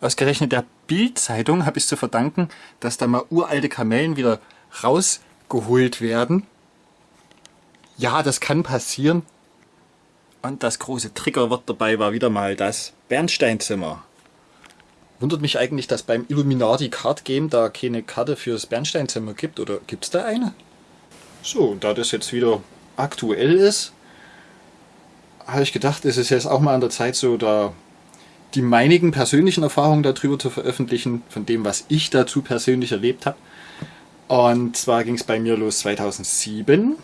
Ausgerechnet der Bild-Zeitung habe ich zu verdanken, dass da mal uralte Kamellen wieder rausgeholt werden. Ja, das kann passieren. Und das große Triggerwort dabei war wieder mal das Bernsteinzimmer. Wundert mich eigentlich, dass beim Illuminati Card Game da keine Karte fürs Bernsteinzimmer gibt. Oder gibt es da eine? So, da das jetzt wieder aktuell ist, habe ich gedacht, es ist jetzt auch mal an der Zeit, so da die meinigen persönlichen Erfahrungen darüber zu veröffentlichen, von dem, was ich dazu persönlich erlebt habe. Und zwar ging es bei mir los 2007.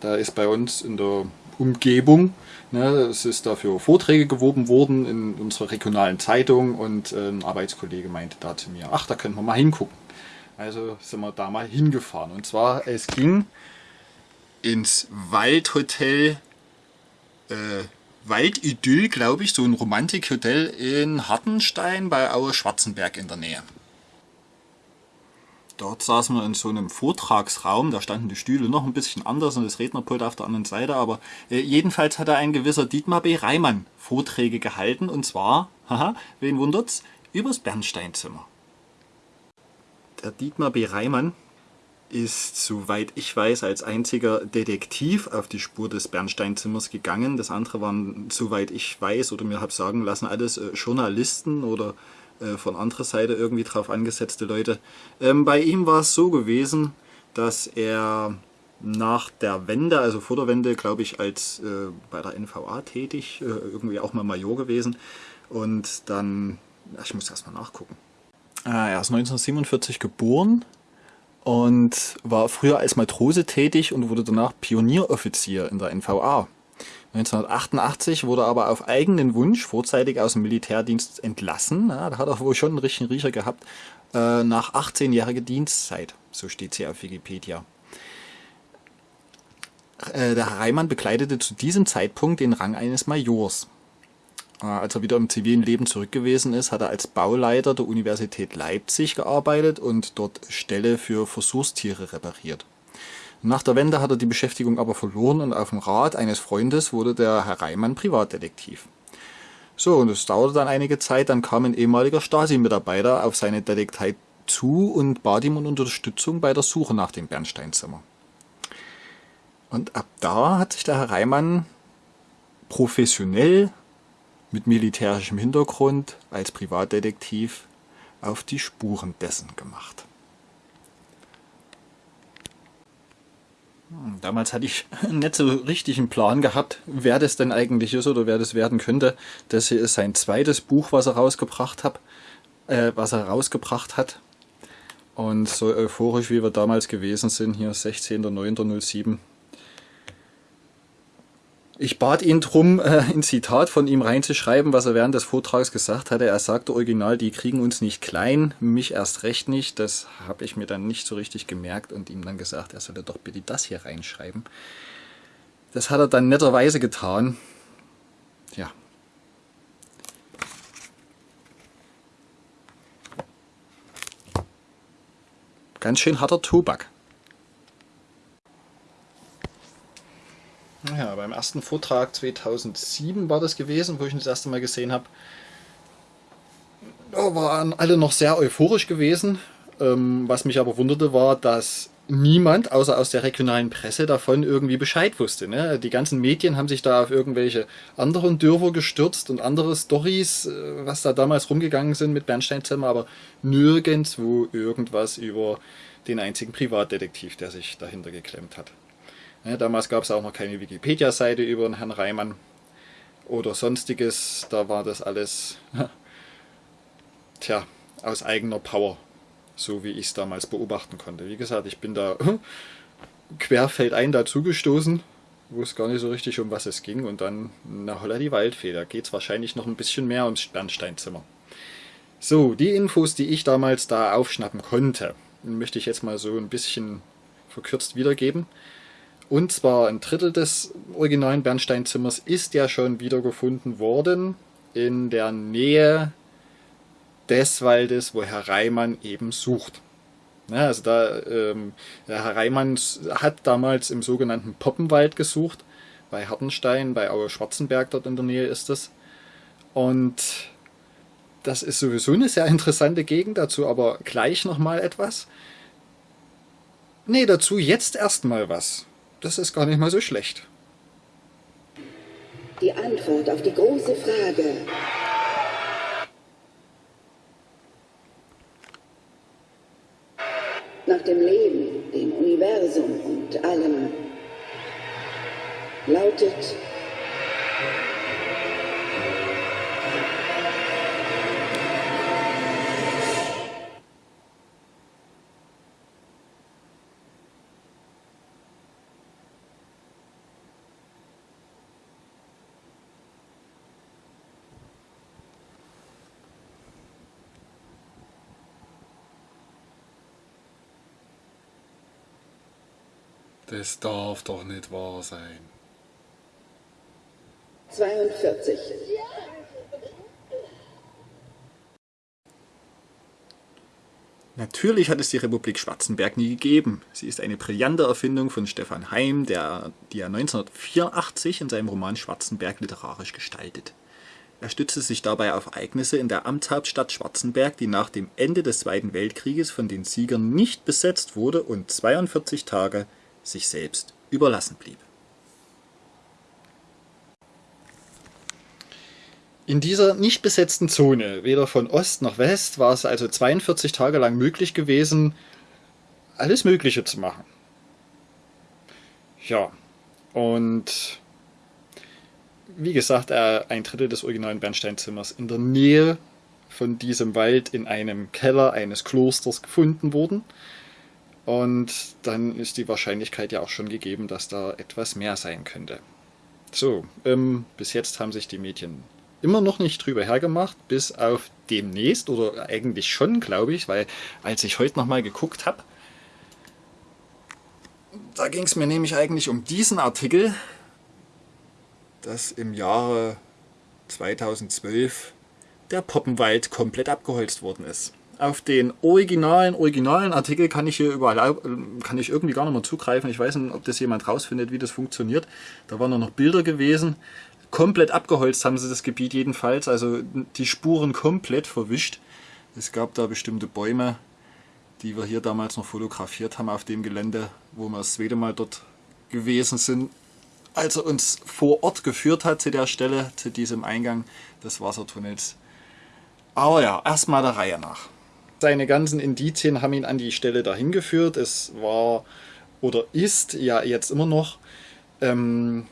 Da ist bei uns in der Umgebung, ne, es ist dafür Vorträge gewoben worden in unserer regionalen Zeitung und äh, ein Arbeitskollege meinte da zu mir, ach, da können wir mal hingucken. Also sind wir da mal hingefahren. Und zwar, es ging ins Waldhotel äh, Waldidyll, glaube ich, so ein Romantikhotel in Hartenstein bei Aue Schwarzenberg in der Nähe. Dort saßen wir in so einem Vortragsraum, da standen die Stühle noch ein bisschen anders und das Rednerpult auf der anderen Seite, aber äh, jedenfalls hat ein gewisser Dietmar B. Reimann Vorträge gehalten und zwar, haha, wen wundert's, übers Bernsteinzimmer. Der Dietmar B. Reimann ist, soweit ich weiß, als einziger Detektiv auf die Spur des Bernsteinzimmers gegangen. Das andere waren, soweit ich weiß oder mir habe sagen lassen, alles äh, Journalisten oder äh, von anderer Seite irgendwie drauf angesetzte Leute. Ähm, bei ihm war es so gewesen, dass er nach der Wende, also vor der Wende, glaube ich, als äh, bei der NVA tätig, äh, irgendwie auch mal Major gewesen und dann, ich muss erst mal nachgucken. Ah, er ist 1947 geboren, und war früher als Matrose tätig und wurde danach Pionieroffizier in der NVA. 1988 wurde er aber auf eigenen Wunsch vorzeitig aus dem Militärdienst entlassen. Ja, da hat er wohl schon einen richtigen Riecher gehabt. Äh, nach 18-jähriger Dienstzeit. So steht es hier auf Wikipedia. Äh, der Herr Reimann bekleidete zu diesem Zeitpunkt den Rang eines Majors. Äh, als er wieder im zivilen Leben zurück gewesen ist, hat er als Bauleiter der Universität Leipzig gearbeitet und dort Ställe für Versuchstiere repariert. Nach der Wende hat er die Beschäftigung aber verloren und auf dem Rat eines Freundes wurde der Herr Reimann Privatdetektiv. So, und es dauerte dann einige Zeit, dann kam ein ehemaliger Stasi-Mitarbeiter auf seine Detektei zu und bat ihm um Unterstützung bei der Suche nach dem Bernsteinzimmer. Und ab da hat sich der Herr Reimann professionell mit militärischem Hintergrund als Privatdetektiv auf die Spuren dessen gemacht. Hm, damals hatte ich nicht so richtig einen Plan gehabt, wer das denn eigentlich ist oder wer das werden könnte. Das hier ist sein zweites Buch, was er rausgebracht hat. Äh, was er rausgebracht hat. Und so euphorisch wie wir damals gewesen sind, hier 16.09.07, ich bat ihn darum, äh, ein Zitat von ihm reinzuschreiben, was er während des Vortrags gesagt hatte. Er sagte original, die kriegen uns nicht klein, mich erst recht nicht. Das habe ich mir dann nicht so richtig gemerkt und ihm dann gesagt, er solle doch bitte das hier reinschreiben. Das hat er dann netterweise getan. Ja. Ganz schön harter Tobak. Ja, beim ersten Vortrag 2007 war das gewesen, wo ich ihn das erste Mal gesehen habe. Da waren alle noch sehr euphorisch gewesen. Ähm, was mich aber wunderte, war, dass niemand, außer aus der regionalen Presse, davon irgendwie Bescheid wusste. Ne? Die ganzen Medien haben sich da auf irgendwelche anderen Dörfer gestürzt und andere Stories, äh, was da damals rumgegangen sind mit Bernsteinzimmer, aber nirgendwo irgendwas über den einzigen Privatdetektiv, der sich dahinter geklemmt hat. Ja, damals gab es auch noch keine Wikipedia-Seite über den Herrn Reimann oder sonstiges. Da war das alles tja, aus eigener Power, so wie ich es damals beobachten konnte. Wie gesagt, ich bin da querfeldein dazugestoßen, wo es gar nicht so richtig um was es ging. Und dann, na holla die Waldfee, da geht es wahrscheinlich noch ein bisschen mehr ums Bernsteinzimmer. So, die Infos, die ich damals da aufschnappen konnte, möchte ich jetzt mal so ein bisschen verkürzt wiedergeben. Und zwar ein Drittel des originalen Bernsteinzimmers ist ja schon wiedergefunden worden in der Nähe des Waldes, wo Herr Reimann eben sucht. Ja, also da, ähm, Herr Reimann hat damals im sogenannten Poppenwald gesucht, bei Hartenstein, bei Aue Schwarzenberg dort in der Nähe ist es. Und das ist sowieso eine sehr interessante Gegend, dazu aber gleich nochmal etwas. Nee, dazu jetzt erstmal was. Das ist gar nicht mal so schlecht. Die Antwort auf die große Frage. Nach dem Leben, dem Universum und allem lautet Das darf doch nicht wahr sein. 42. Natürlich hat es die Republik Schwarzenberg nie gegeben. Sie ist eine brillante Erfindung von Stefan Heim, der, die er 1984 in seinem Roman Schwarzenberg literarisch gestaltet. Er stützte sich dabei auf Ereignisse in der Amtshauptstadt Schwarzenberg, die nach dem Ende des Zweiten Weltkrieges von den Siegern nicht besetzt wurde und 42 Tage sich selbst überlassen blieb. In dieser nicht besetzten Zone, weder von Ost noch West, war es also 42 Tage lang möglich gewesen, alles Mögliche zu machen. Ja, und wie gesagt, ein Drittel des originalen Bernsteinzimmers in der Nähe von diesem Wald in einem Keller eines Klosters gefunden worden. Und dann ist die Wahrscheinlichkeit ja auch schon gegeben, dass da etwas mehr sein könnte. So, ähm, bis jetzt haben sich die Mädchen immer noch nicht drüber hergemacht, bis auf demnächst, oder eigentlich schon, glaube ich, weil als ich heute nochmal geguckt habe, da ging es mir nämlich eigentlich um diesen Artikel, dass im Jahre 2012 der Poppenwald komplett abgeholzt worden ist auf den originalen, originalen Artikel kann ich hier überall, kann ich irgendwie gar nicht mehr zugreifen. Ich weiß nicht, ob das jemand rausfindet, wie das funktioniert. Da waren noch Bilder gewesen. Komplett abgeholzt haben sie das Gebiet jedenfalls, also die Spuren komplett verwischt. Es gab da bestimmte Bäume, die wir hier damals noch fotografiert haben auf dem Gelände, wo wir das zweite Mal dort gewesen sind. Als er uns vor Ort geführt hat zu der Stelle, zu diesem Eingang des Wassertunnels. Aber ja, erstmal der Reihe nach. Seine ganzen Indizien haben ihn an die Stelle dahin geführt. Es war oder ist ja jetzt immer noch ähm,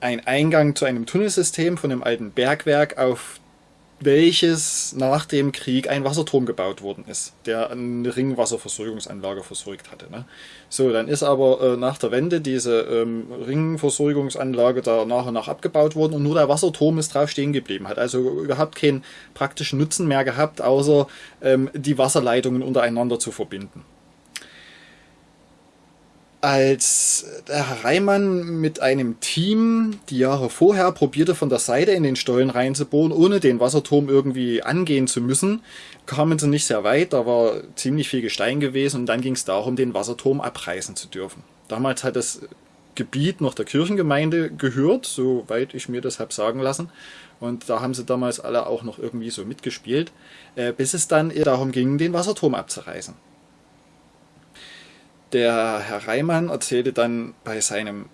ein Eingang zu einem Tunnelsystem von einem alten Bergwerk, auf welches nach dem Krieg ein Wasserturm gebaut worden ist, der eine Ringwasserversorgungsanlage versorgt hatte. Ne? So, dann ist aber äh, nach der Wende diese ähm, Ringversorgungsanlage da nach und nach abgebaut worden und nur der Wasserturm ist drauf stehen geblieben, hat also überhaupt keinen praktischen Nutzen mehr gehabt, außer ähm, die Wasserleitungen untereinander zu verbinden als Herr Reimann mit einem Team die Jahre vorher probierte von der Seite in den Stollen reinzubohren, ohne den Wasserturm irgendwie angehen zu müssen, kamen sie nicht sehr weit, da war ziemlich viel Gestein gewesen und dann ging es darum, den Wasserturm abreißen zu dürfen. Damals hat das Gebiet noch der Kirchengemeinde gehört, soweit ich mir das habe sagen lassen. Und da haben sie damals alle auch noch irgendwie so mitgespielt, äh, bis es dann darum ging, den Wasserturm abzureißen. Der Herr Reimann erzählte dann bei seinem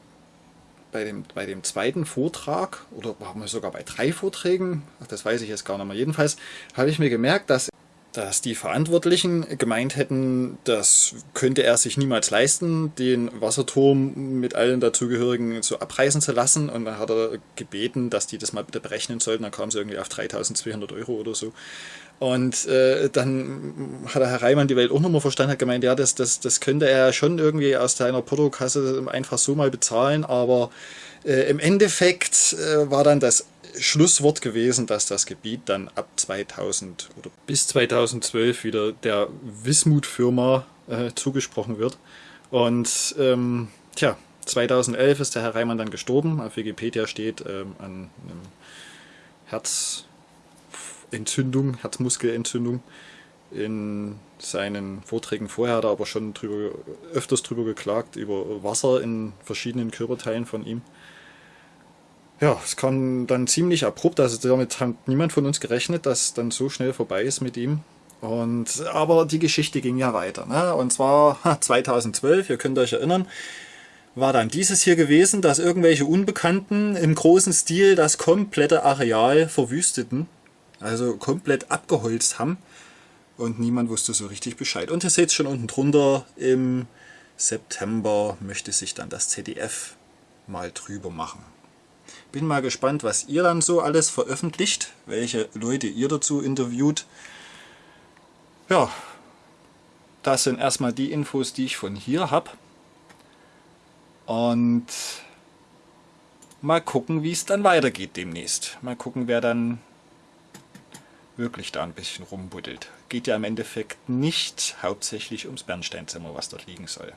bei dem, bei dem zweiten Vortrag, oder sogar bei drei Vorträgen, das weiß ich jetzt gar nicht mehr. Jedenfalls habe ich mir gemerkt, dass, dass die Verantwortlichen gemeint hätten, das könnte er sich niemals leisten, den Wasserturm mit allen dazugehörigen so abreißen zu lassen. Und dann hat er gebeten, dass die das mal bitte berechnen sollten. Dann kamen sie irgendwie auf 3200 Euro oder so. Und äh, dann hat der Herr Reimann die Welt auch nochmal verstanden, hat gemeint, ja, das, das, das könnte er schon irgendwie aus seiner Portokasse einfach so mal bezahlen, aber äh, im Endeffekt äh, war dann das Schlusswort gewesen, dass das Gebiet dann ab 2000 oder bis 2012 wieder der Wismut-Firma äh, zugesprochen wird. Und ähm, tja, 2011 ist der Herr Reimann dann gestorben. Auf Wikipedia steht ähm, an einem Herz Entzündung, Herzmuskelentzündung. In seinen Vorträgen vorher hat er aber schon drüber, öfters drüber geklagt, über Wasser in verschiedenen Körperteilen von ihm. Ja, es kam dann ziemlich abrupt, also damit hat niemand von uns gerechnet, dass dann so schnell vorbei ist mit ihm. Und, aber die Geschichte ging ja weiter. Ne? Und zwar 2012, ihr könnt euch erinnern, war dann dieses hier gewesen, dass irgendwelche Unbekannten im großen Stil das komplette Areal verwüsteten. Also komplett abgeholzt haben. Und niemand wusste so richtig Bescheid. Und ihr seht es schon unten drunter, im September möchte sich dann das ZDF mal drüber machen. Bin mal gespannt, was ihr dann so alles veröffentlicht, welche Leute ihr dazu interviewt. Ja, das sind erstmal die Infos, die ich von hier habe. Und mal gucken, wie es dann weitergeht demnächst. Mal gucken, wer dann wirklich da ein bisschen rumbuddelt. Geht ja im Endeffekt nicht hauptsächlich ums Bernsteinzimmer, was dort liegen soll.